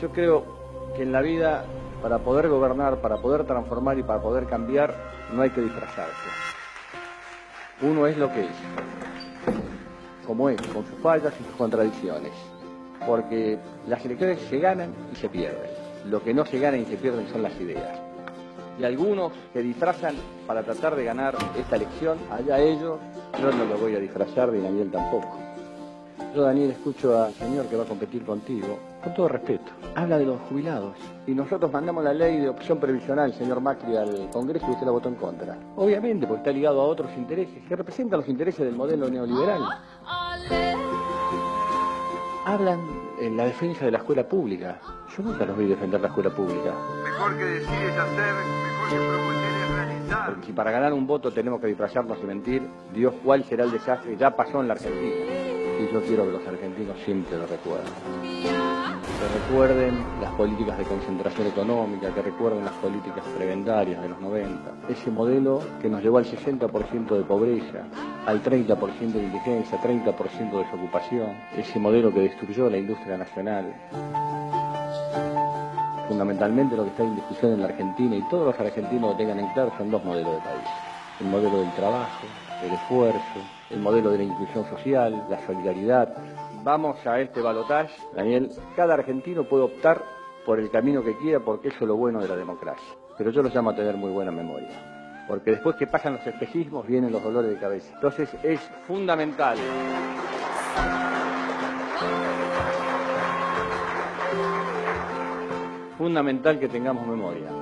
Yo creo que en la vida, para poder gobernar, para poder transformar y para poder cambiar, no hay que disfrazarse. Uno es lo que es, como es, con sus fallas y sus contradicciones. Porque las elecciones se ganan y se pierden. Lo que no se gana y se pierden son las ideas. Y algunos que disfrazan para tratar de ganar esta elección, allá ellos, yo no lo voy a disfrazar, ni Daniel tampoco. Yo, Daniel, escucho al señor que va a competir contigo, con todo respeto. Habla de los jubilados. Y nosotros mandamos la ley de opción previsional, señor Macri, al Congreso y usted la votó en contra. Obviamente, porque está ligado a otros intereses que representan los intereses del modelo neoliberal. Hablan en la defensa de la escuela pública. Yo nunca los vi defender la escuela pública. Mejor que decir es hacer, mejor que es realizar. Porque si para ganar un voto tenemos que disfrazarnos y mentir, Dios cuál será el desastre, ya pasó en la Argentina. Y yo quiero que los argentinos siempre lo recuerden. Que recuerden las políticas de concentración económica, que recuerden las políticas prebendarias de los 90. Ese modelo que nos llevó al 60% de pobreza, al 30% de indigencia, 30% de desocupación. Ese modelo que destruyó la industria nacional. Fundamentalmente lo que está en discusión en la Argentina y todos los argentinos lo tengan en claro son dos modelos de país. El modelo del trabajo, el esfuerzo, el modelo de la inclusión social, la solidaridad. Vamos a este balotaje, Daniel. Cada argentino puede optar por el camino que quiera porque eso es lo bueno de la democracia. Pero yo lo llamo a tener muy buena memoria. Porque después que pasan los espejismos vienen los dolores de cabeza. Entonces es fundamental. Fundamental que tengamos memoria.